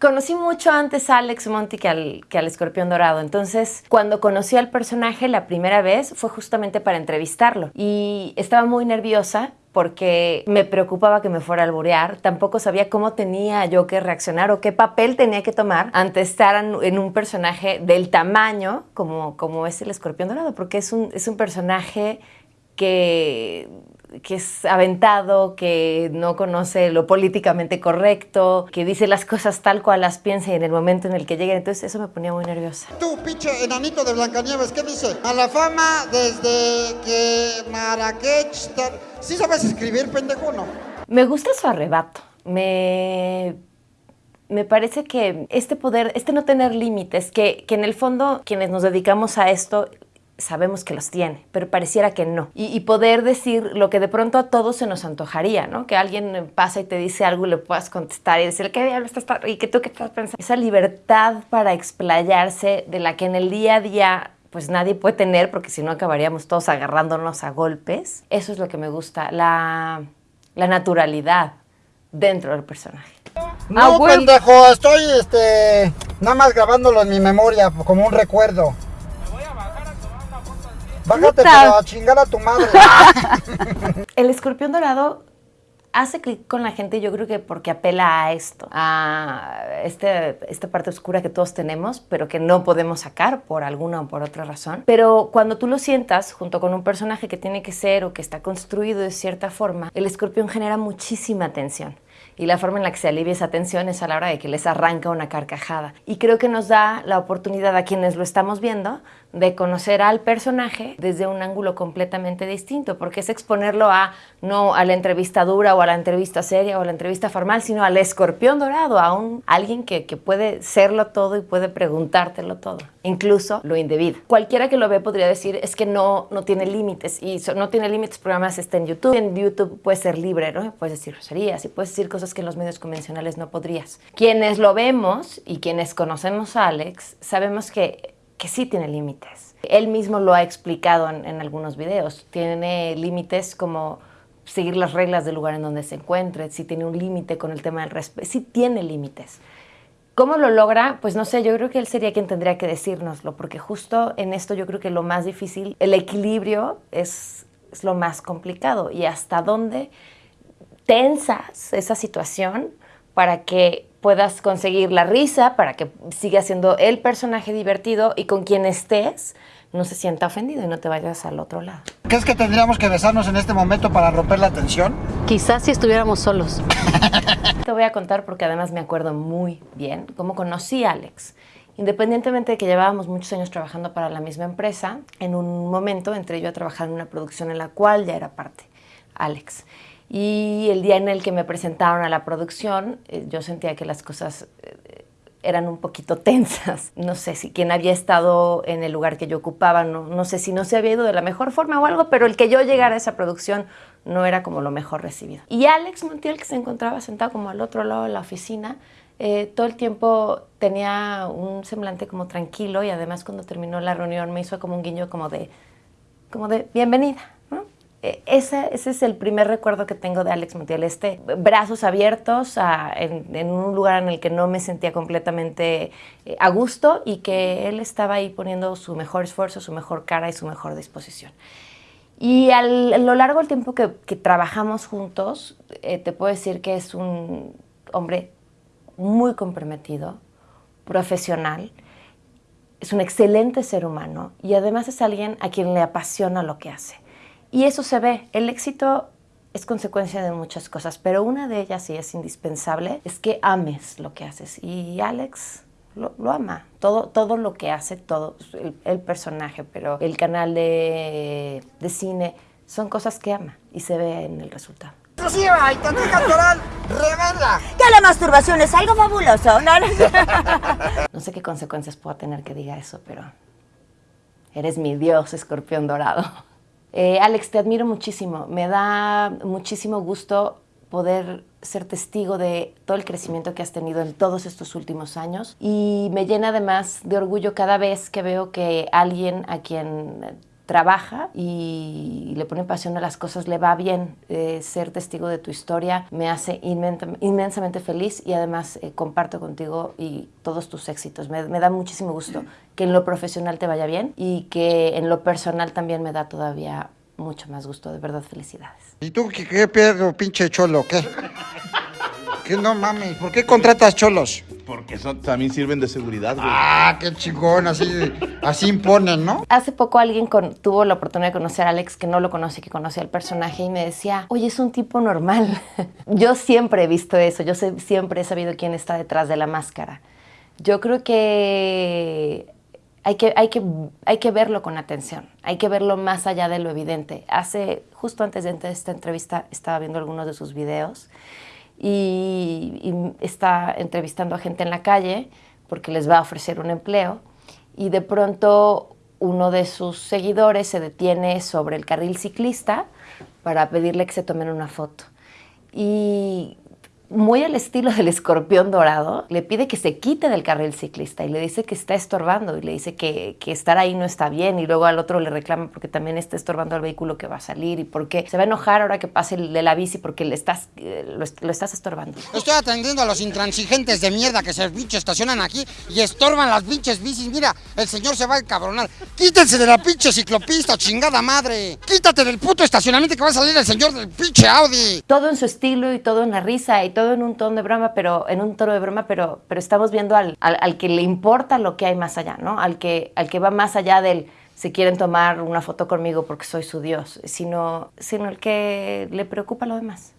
Conocí mucho antes a Alex Monti que al, que al Escorpión Dorado, entonces cuando conocí al personaje la primera vez fue justamente para entrevistarlo. Y estaba muy nerviosa porque me preocupaba que me fuera a alburear, tampoco sabía cómo tenía yo que reaccionar o qué papel tenía que tomar ante estar en un personaje del tamaño como, como es el Escorpión Dorado, porque es un, es un personaje que que es aventado, que no conoce lo políticamente correcto, que dice las cosas tal cual las piensa y en el momento en el que lleguen. Entonces eso me ponía muy nerviosa. Tú, pinche enanito de Blancanieves, ¿qué dice? A la fama desde que Marrakech... ¿Sí sabes escribir, pendejo, no? Me gusta su arrebato. Me me parece que este poder, este no tener límites, que, que, en el fondo quienes nos dedicamos a esto sabemos que los tiene, pero pareciera que no. Y, poder decir lo que de pronto a todos se nos antojaría, ¿no? Que alguien pasa y te dice algo y le puedas contestar y decir, ¿qué diablo estás y que tú qué estás pensando? Esa libertad para explayarse de la que en el día a día pues nadie puede tener porque si no acabaríamos todos agarrándonos a golpes. Eso es lo que me gusta, la, la naturalidad dentro del personaje. No, pendejo, estoy este, nada más grabándolo en mi memoria como un recuerdo. Bájate a chingar a tu madre. el escorpión dorado hace clic con la gente, yo creo que porque apela a esto, a este, esta parte oscura que todos tenemos, pero que no podemos sacar por alguna o por otra razón. Pero cuando tú lo sientas junto con un personaje que tiene que ser o que está construido de cierta forma, el escorpión genera muchísima tensión y la forma en la que se alivia esa tensión es a la hora de que les arranca una carcajada. Y creo que nos da la oportunidad a quienes lo estamos viendo de conocer al personaje desde un ángulo completamente distinto, porque es exponerlo a no a la entrevista dura o a la entrevista seria o a la entrevista formal, sino al escorpión dorado, a un, alguien que, que puede serlo todo y puede preguntártelo todo, incluso lo indebido. Cualquiera que lo ve podría decir es que no, no tiene límites y no tiene límites además está en YouTube. En YouTube puede ser libre, ¿no? Puedes decir groserías y puedes decir cosas que en los medios convencionales no podrías. Quienes lo vemos y quienes conocemos a Alex, sabemos que, que sí tiene límites. Él mismo lo ha explicado en, en algunos videos. Tiene límites como seguir las reglas del lugar en donde se encuentre, si tiene un límite con el tema del respeto, sí tiene límites. ¿Cómo lo logra? Pues no sé, yo creo que él sería quien tendría que decírnoslo, porque justo en esto yo creo que lo más difícil, el equilibrio es, es lo más complicado y hasta dónde tensas esa situación para que puedas conseguir la risa, para que siga siendo el personaje divertido y con quien estés no se sienta ofendido y no te vayas al otro lado. ¿Crees que tendríamos que besarnos en este momento para romper la tensión? Quizás si estuviéramos solos. te voy a contar porque además me acuerdo muy bien cómo conocí a Alex. Independientemente de que llevábamos muchos años trabajando para la misma empresa, en un momento entré yo a trabajar en una producción en la cual ya era parte Alex. Y el día en el que me presentaron a la producción, eh, yo sentía que las cosas eh, eran un poquito tensas. No sé si quien había estado en el lugar que yo ocupaba, no, sé si no se había ido de la mejor forma o algo, pero el que yo llegara a esa producción no era como lo mejor recibido. Y Alex Montiel, que se encontraba sentado como al otro lado de la oficina, eh, todo el tiempo tenía un semblante como tranquilo y además cuando terminó la reunión me hizo como un guiño como de, como de bienvenida. Eh, ese, ese, es el primer recuerdo que tengo de Alex Montiel, este brazos abiertos en, un lugar en el que no me sentía completamente eh, a gusto y que él estaba ahí poniendo su mejor esfuerzo, su mejor cara y su mejor disposición. Y a lo largo del tiempo que, trabajamos juntos, eh, te puedo decir que es un hombre muy comprometido, profesional, es un excelente ser humano y además es alguien a quien le apasiona lo que hace. Y eso se ve. El éxito es consecuencia de muchas cosas, pero una de ellas, y es indispensable, es que ames lo que haces. Y Alex lo, ama. Todo, todo lo que hace, todo, el, personaje, pero el canal de, de, cine, son cosas que ama y se ve en el resultado. ¡Exclusiva y natural! ¡Revela! Que la masturbación es algo fabuloso, ¿no? no sé qué consecuencias pueda tener que diga eso, pero eres mi dios, escorpión dorado. Eh, Alex, te admiro muchísimo. Me da muchísimo gusto poder ser testigo de todo el crecimiento que has tenido en todos estos últimos años y me llena además de orgullo cada vez que veo que alguien a quien trabaja y le pone pasión a las cosas, le va bien. Eh, ser testigo de tu historia me hace inmensamente feliz y además eh, comparto contigo y todos tus éxitos. Me, me, da muchísimo gusto que en lo profesional te vaya bien y que en lo personal también me da todavía mucho más gusto. De verdad, felicidades. ¿Y tú qué, qué pinche cholo? ¿Qué? ¿Qué no mames? ¿Por qué contratas cholos? Porque son, también sirven de seguridad, güey. Ah, qué chingón, así, así imponen, ¿no? Hace poco alguien con, tuvo la oportunidad de conocer a Alex, que no lo conoce, que conocía al personaje, y me decía, oye, es un tipo normal. yo siempre he visto eso, yo sé, siempre he sabido quién está detrás de la máscara. Yo creo que hay que, hay, que, hay que verlo con atención, hay que verlo más allá de lo evidente. Hace, justo antes de esta entrevista, estaba viendo algunos de sus videos y, está entrevistando a gente en la calle porque les va a ofrecer un empleo y de pronto uno de sus seguidores se detiene sobre el carril ciclista para pedirle que se tomen una foto. Y muy al estilo del escorpión dorado, le pide que se quite del carril ciclista y le dice que está estorbando y le dice que, que, estar ahí no está bien y luego al otro le reclama porque también está estorbando al vehículo que va a salir y porque se va a enojar ahora que pase el de la bici porque le estás, eh, lo, lo, estás estorbando. Estoy atendiendo a los intransigentes de mierda que se pinche estacionan aquí y estorban las pinches bicis. Mira, el señor se va a encabronar. Quítense de la pinche ciclopista, chingada madre. Quítate del puto estacionamiento que va a salir el señor del pinche Audi. Todo en su estilo y todo en la risa y todo en un tono de broma, pero en un tono de broma, pero, pero estamos viendo al, al, que le importa lo que hay más allá, ¿no? Al que, al que va más allá del si quieren tomar una foto conmigo porque soy su Dios, sino, sino el que le preocupa lo demás.